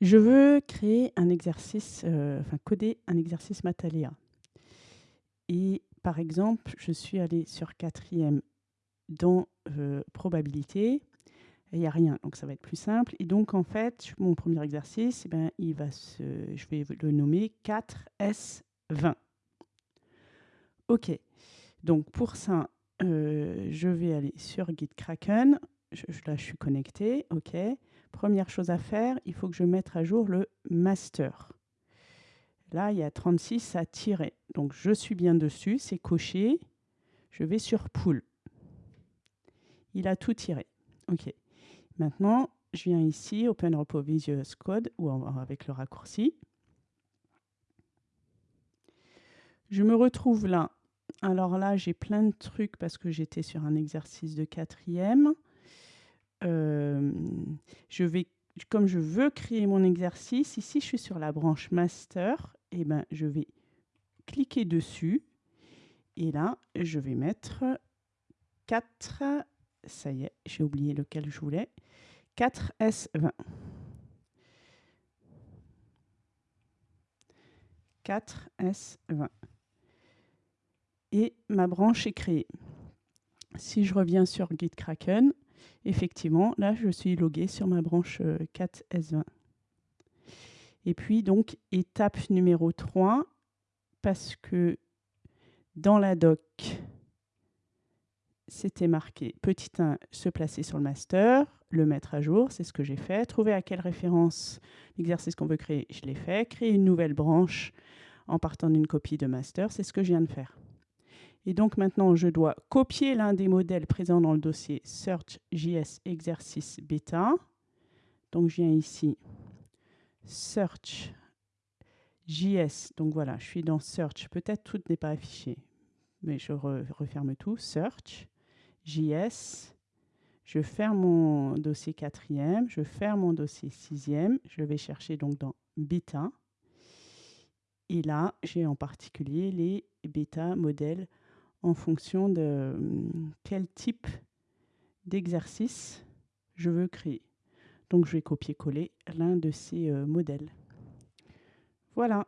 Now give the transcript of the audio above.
Je veux créer un exercice, euh, enfin coder un exercice Mataléa. Et par exemple, je suis allée sur quatrième dans euh, probabilité. Il n'y a rien, donc ça va être plus simple. Et donc, en fait, mon premier exercice, eh ben, il va je vais le nommer 4S20. OK. Donc, pour ça, euh, je vais aller sur GitKraken. Je, là, je suis connecté. OK. Première chose à faire, il faut que je mette à jour le master. Là, il y a 36 à tirer. Donc, je suis bien dessus, c'est coché. Je vais sur Pool. Il a tout tiré. OK. Maintenant, je viens ici, Open Repo Visual Code, ou avec le raccourci. Je me retrouve là. Alors là, j'ai plein de trucs parce que j'étais sur un exercice de quatrième. Euh, je vais, comme je veux créer mon exercice, ici je suis sur la branche master, et eh ben je vais cliquer dessus et là je vais mettre 4, ça y est, j'ai oublié lequel je voulais, 4S20. 4S20. Et ma branche est créée. Si je reviens sur GitKraken, effectivement, là, je suis logué sur ma branche 4S20. Euh, Et puis, donc, étape numéro 3, parce que dans la doc, c'était marqué petit 1, se placer sur le master, le mettre à jour, c'est ce que j'ai fait. Trouver à quelle référence l'exercice qu'on veut créer, je l'ai fait. Créer une nouvelle branche en partant d'une copie de master, c'est ce que je viens de faire. Et donc maintenant, je dois copier l'un des modèles présents dans le dossier Search.js exercice bêta. Donc je viens ici, Search JS. Donc voilà, je suis dans Search. Peut-être tout n'est pas affiché, mais je referme tout. Search JS. Je ferme mon dossier quatrième, je ferme mon dossier sixième. Je vais chercher donc dans bêta. Et là, j'ai en particulier les bêta modèles en fonction de hum, quel type d'exercice je veux créer. Donc je vais copier-coller l'un de ces euh, modèles. Voilà.